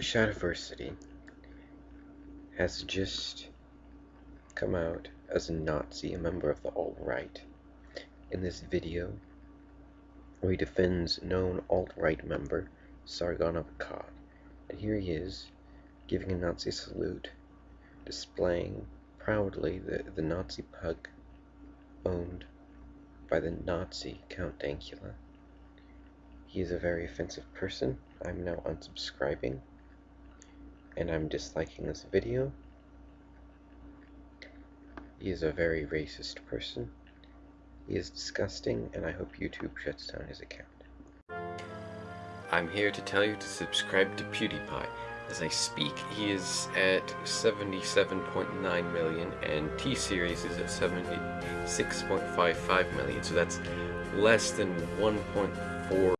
Shadiversity has just come out as a Nazi, a member of the alt-right. In this video, he defends known alt-right member Sargon of Akkad. And here he is, giving a Nazi salute, displaying proudly the, the Nazi pug owned by the Nazi Count Dankula. He is a very offensive person. I'm now unsubscribing. And I'm disliking this video. He is a very racist person. He is disgusting, and I hope YouTube shuts down his account. I'm here to tell you to subscribe to PewDiePie. As I speak, he is at 77.9 million, and T-Series is at 76.55 million, so that's less than 1.4